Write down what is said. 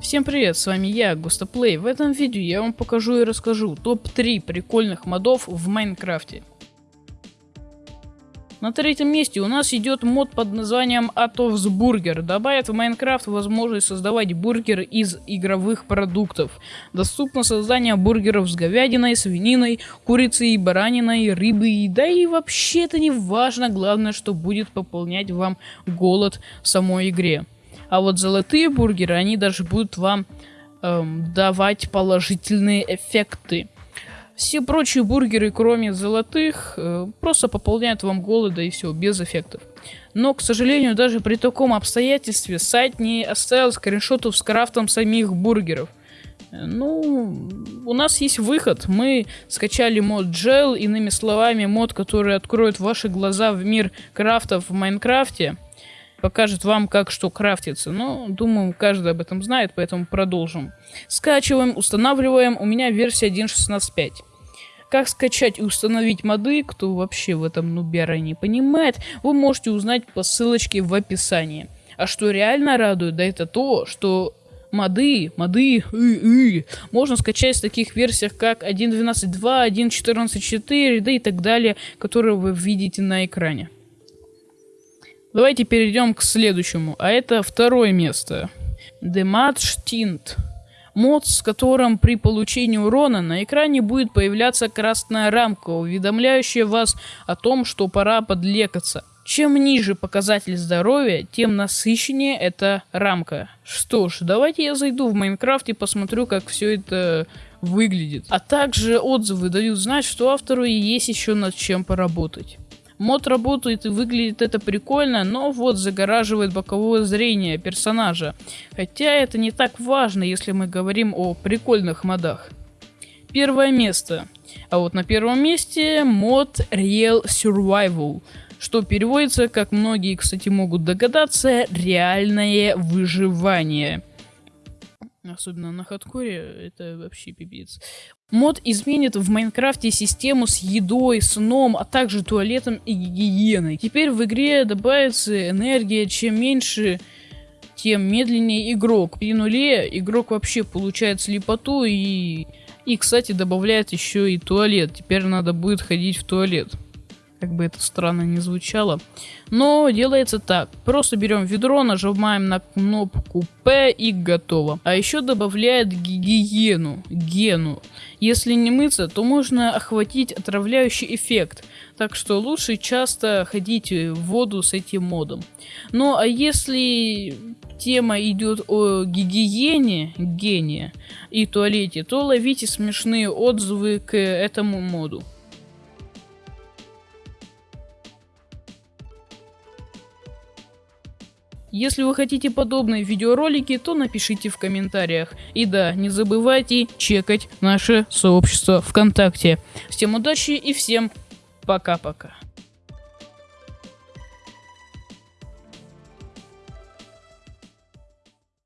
Всем привет, с вами я, Густоплей. В этом видео я вам покажу и расскажу топ-3 прикольных модов в Майнкрафте. На третьем месте у нас идет мод под названием Atov's Burger. Добавит в Майнкрафт возможность создавать бургеры из игровых продуктов. Доступно создание бургеров с говядиной, свининой, курицей, бараниной, рыбой. Да и вообще это не важно, главное, что будет пополнять вам голод в самой игре. А вот золотые бургеры, они даже будут вам эм, давать положительные эффекты. Все прочие бургеры, кроме золотых, э, просто пополняют вам голода и все, без эффектов. Но, к сожалению, даже при таком обстоятельстве сайт не оставил скриншотов с крафтом самих бургеров. Ну, у нас есть выход. Мы скачали мод Gel, иными словами, мод, который откроет ваши глаза в мир крафтов в Майнкрафте. Покажет вам, как что крафтится. Но, думаю, каждый об этом знает, поэтому продолжим. Скачиваем, устанавливаем. У меня версия 1.16.5. Как скачать и установить моды, кто вообще в этом нубера не понимает, вы можете узнать по ссылочке в описании. А что реально радует, да это то, что моды, моды, и, и, можно скачать в таких версиях, как 1.12.2, 1.14.4, да и так далее, которые вы видите на экране. Давайте перейдем к следующему, а это второе место. Tint мод, с которым при получении урона на экране будет появляться красная рамка, уведомляющая вас о том, что пора подлекаться. Чем ниже показатель здоровья, тем насыщеннее эта рамка. Что ж, давайте я зайду в Майнкрафт и посмотрю, как все это выглядит. А также отзывы дают знать, что автору есть еще над чем поработать. Мод работает и выглядит это прикольно, но вот загораживает боковое зрение персонажа. Хотя это не так важно, если мы говорим о прикольных модах. Первое место. А вот на первом месте мод Real Survival, что переводится, как многие, кстати, могут догадаться, реальное выживание. Особенно на хардкоре, это вообще пипец. Мод изменит в Майнкрафте систему с едой, сном, а также туалетом и гигиеной. Теперь в игре добавится энергия, чем меньше, тем медленнее игрок. При нуле игрок вообще получает слепоту и... И, кстати, добавляет еще и туалет. Теперь надо будет ходить в туалет как бы это странно не звучало. Но делается так. Просто берем ведро, нажимаем на кнопку P и готово. А еще добавляет гигиену, гену. Если не мыться, то можно охватить отравляющий эффект. Так что лучше часто ходить в воду с этим модом. Ну а если тема идет о гигиене, гене и туалете, то ловите смешные отзывы к этому моду. Если вы хотите подобные видеоролики, то напишите в комментариях. И да, не забывайте чекать наше сообщество ВКонтакте. Всем удачи и всем пока-пока.